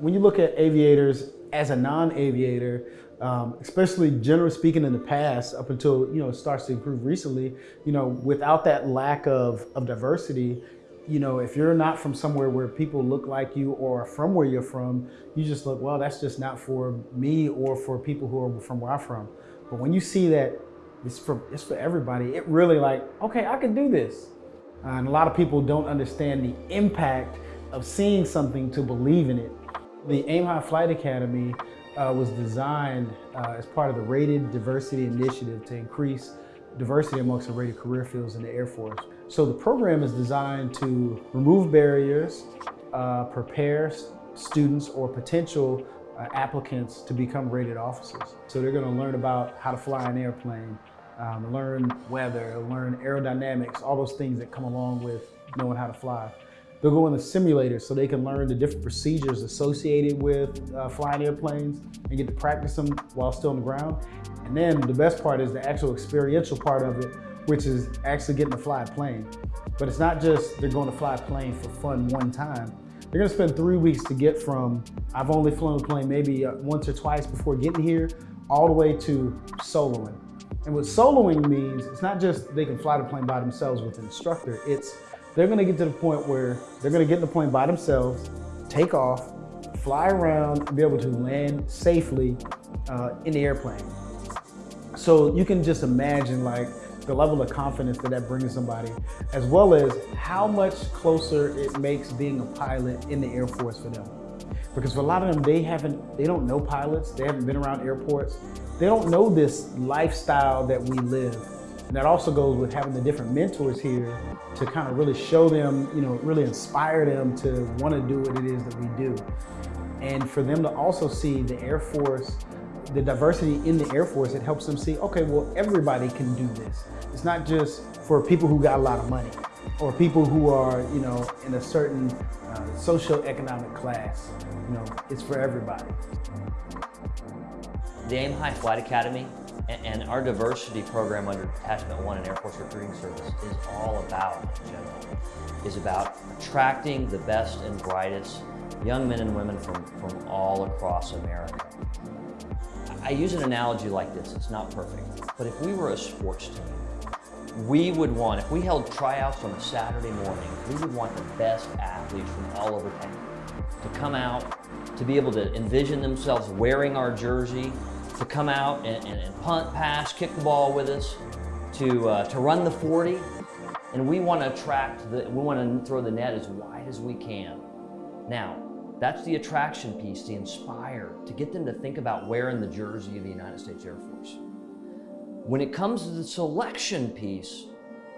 When you look at aviators as a non-aviator, um, especially generally speaking in the past, up until you know it starts to improve recently, you know, without that lack of, of diversity, you know, if you're not from somewhere where people look like you or from where you're from, you just look, well, that's just not for me or for people who are from where I'm from. But when you see that it's for, it's for everybody, it really like, okay, I can do this. Uh, and a lot of people don't understand the impact of seeing something to believe in it. The Aim High Flight Academy uh, was designed uh, as part of the Rated Diversity Initiative to increase diversity amongst the rated career fields in the Air Force. So the program is designed to remove barriers, uh, prepare students or potential uh, applicants to become rated officers. So they're gonna learn about how to fly an airplane, um, learn weather, learn aerodynamics, all those things that come along with knowing how to fly. They'll go in the simulator so they can learn the different procedures associated with uh, flying airplanes and get to practice them while still on the ground. And then the best part is the actual experiential part of it, which is actually getting to fly a plane. But it's not just they're going to fly a plane for fun one time. They're gonna spend three weeks to get from, I've only flown a plane maybe uh, once or twice before getting here, all the way to soloing. And what soloing means, it's not just they can fly the plane by themselves with an instructor, it's they're gonna get to the point where they're gonna get in the point by themselves, take off, fly around, be able to land safely uh, in the airplane. So you can just imagine like the level of confidence that that brings somebody, as well as how much closer it makes being a pilot in the Air Force for them. Because for a lot of them, they haven't, they don't know pilots, they haven't been around airports, they don't know this lifestyle that we live. And that also goes with having the different mentors here to kind of really show them, you know, really inspire them to want to do what it is that we do. And for them to also see the Air Force, the diversity in the Air Force, it helps them see, okay, well, everybody can do this. It's not just for people who got a lot of money or people who are, you know, in a certain uh, socio-economic class. You know, it's for everybody. The AIM High Flight Academy and our diversity program under Detachment 1 and Air Force Recruiting Service is all about, General, is about attracting the best and brightest young men and women from, from all across America. I use an analogy like this, it's not perfect, but if we were a sports team, we would want, if we held tryouts on a Saturday morning, we would want the best athletes from all over town to come out, to be able to envision themselves wearing our jersey, to come out and, and, and punt, pass, kick the ball with us, to, uh, to run the 40. And we want to attract, the, we want to throw the net as wide as we can. Now, that's the attraction piece, to inspire, to get them to think about wearing the jersey of the United States Air Force. When it comes to the selection piece,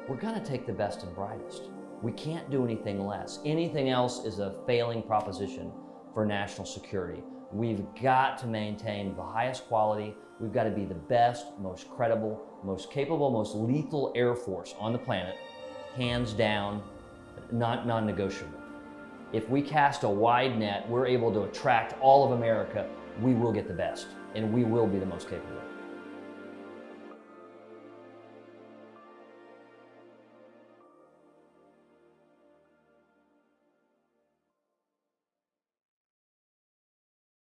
we're gonna take the best and brightest. We can't do anything less. Anything else is a failing proposition for national security. We've got to maintain the highest quality. We've got to be the best, most credible, most capable, most lethal Air Force on the planet, hands down, not non-negotiable. If we cast a wide net, we're able to attract all of America, we will get the best, and we will be the most capable.